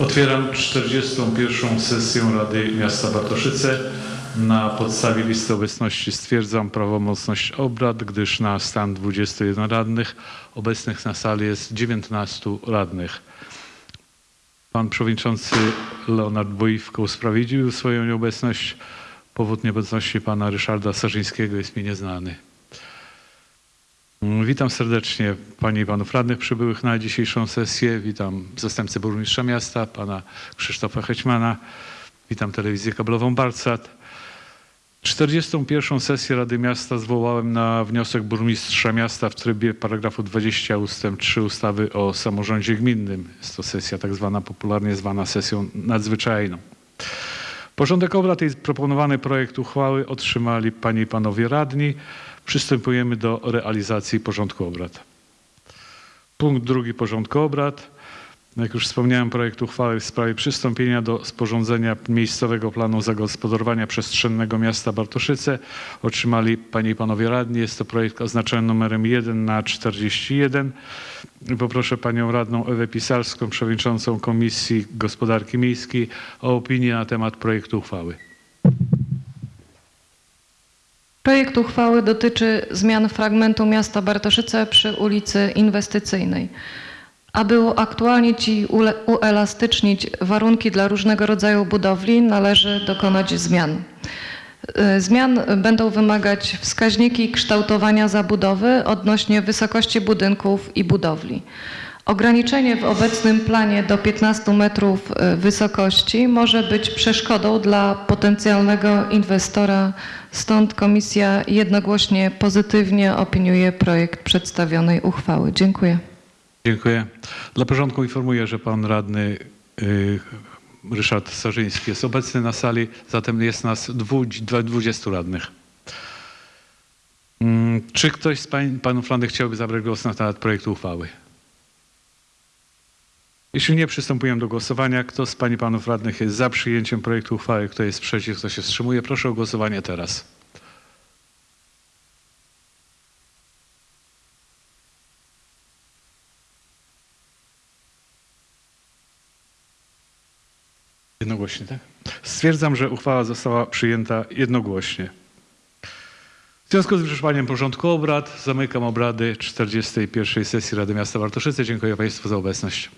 Otwieram 41. sesję Rady Miasta Bartoszyce. Na podstawie listy obecności stwierdzam prawomocność obrad, gdyż na stan 21 radnych obecnych na sali jest 19 radnych. Pan przewodniczący Leonard Bojówko usprawiedliwił swoją nieobecność. Powód nieobecności pana Ryszarda Sarzyńskiego jest mi nieznany. Witam serdecznie Panie i Panów Radnych przybyłych na dzisiejszą sesję. Witam zastępcę burmistrza miasta, Pana Krzysztofa Hećmana. Witam telewizję kablową Balsat. 41. sesję Rady Miasta zwołałem na wniosek burmistrza miasta w trybie paragrafu 20 ust. 3 ustawy o samorządzie gminnym. Jest to sesja tak zwana, popularnie zwana sesją nadzwyczajną. Porządek obrad i proponowany projekt uchwały otrzymali Panie i Panowie Radni. Przystępujemy do realizacji porządku obrad. Punkt drugi porządku obrad. Jak już wspomniałem, projekt uchwały w sprawie przystąpienia do sporządzenia miejscowego planu zagospodarowania przestrzennego miasta Bartoszyce otrzymali Panie i Panowie Radni. Jest to projekt oznaczony numerem 1 na 41. Poproszę Panią Radną Ewę Pisarską, Przewodniczącą Komisji Gospodarki Miejskiej o opinię na temat projektu uchwały. Projekt uchwały dotyczy zmian fragmentu miasta Bartoszyce przy ulicy Inwestycyjnej. Aby uaktualnić i uelastycznić warunki dla różnego rodzaju budowli, należy dokonać zmian. Y, Zmian będą wymagać wskaźniki kształtowania zabudowy odnośnie wysokości budynków i budowli. Ograniczenie w obecnym planie do 15 metrów y, wysokości może być przeszkodą dla potencjalnego inwestora, stąd komisja jednogłośnie pozytywnie opiniuje projekt przedstawionej uchwały. Dziękuję. Dziękuję. Dla porządku informuję, że pan radny y, Ryszard Sarzyński jest obecny na sali, zatem jest nas dwu, dwa- 20 radnych. Mm, Czy ktoś z pań, panów radnych chciałby zabrać głos na temat projektu uchwały? Jeśli nie, przystępujemy do głosowania. Kto z pań i panów radnych jest za przyjęciem projektu uchwały, kto jest przeciw, kto się wstrzymuje? Proszę o głosowanie teraz. Jednogłośnie, tak? Stwierdzam, że uchwała została przyjęta jednogłośnie. W związku z wyczerpaniem porządku obrad zamykam obrady 41. sesji Rady Miasta Bartoszyce. Dziękuję Państwu za obecność.